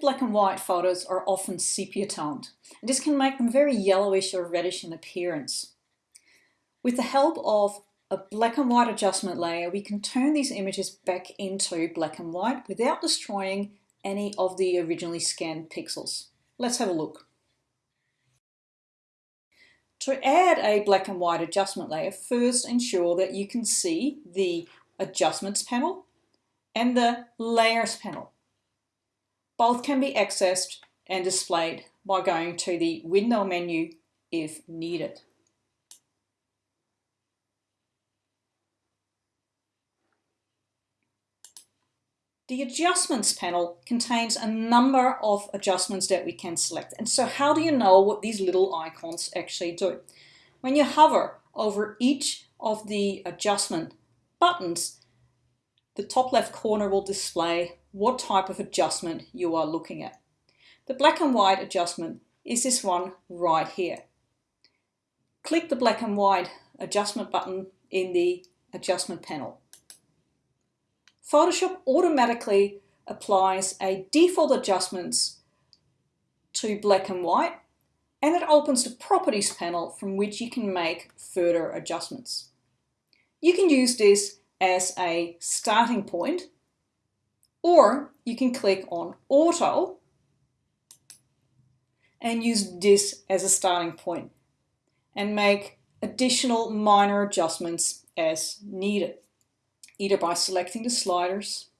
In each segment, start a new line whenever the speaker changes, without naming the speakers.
black and white photos are often sepia toned, and this can make them very yellowish or reddish in appearance. With the help of a black and white adjustment layer, we can turn these images back into black and white without destroying any of the originally scanned pixels. Let's have a look. To add a black and white adjustment layer, first ensure that you can see the Adjustments panel and the Layers panel. Both can be accessed and displayed by going to the Window menu if needed. The adjustments panel contains a number of adjustments that we can select. And so how do you know what these little icons actually do? When you hover over each of the adjustment buttons, the top left corner will display what type of adjustment you are looking at. The black and white adjustment is this one right here. Click the black and white adjustment button in the adjustment panel. Photoshop automatically applies a default adjustments to black and white and it opens the properties panel from which you can make further adjustments. You can use this as a starting point or you can click on auto and use this as a starting point and make additional minor adjustments as needed either by selecting the sliders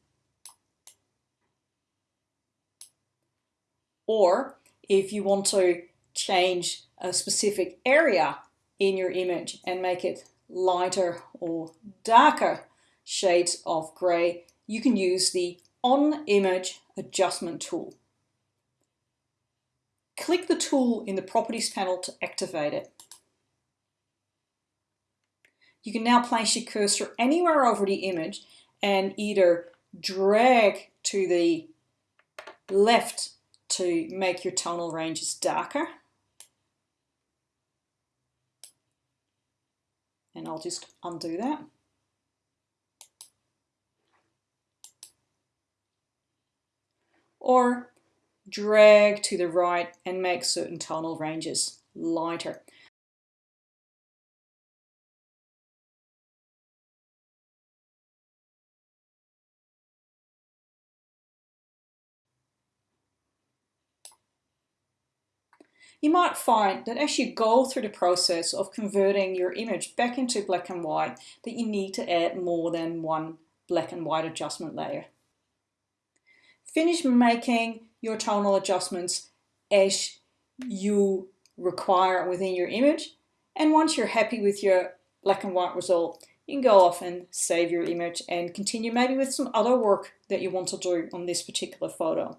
or if you want to change a specific area in your image and make it lighter or darker shades of gray, you can use the On Image Adjustment tool. Click the tool in the Properties panel to activate it. You can now place your cursor anywhere over the image and either drag to the left to make your tonal ranges darker. And I'll just undo that. Or drag to the right and make certain tonal ranges lighter. you might find that as you go through the process of converting your image back into black and white, that you need to add more than one black and white adjustment layer. Finish making your tonal adjustments as you require within your image. And once you're happy with your black and white result, you can go off and save your image and continue maybe with some other work that you want to do on this particular photo.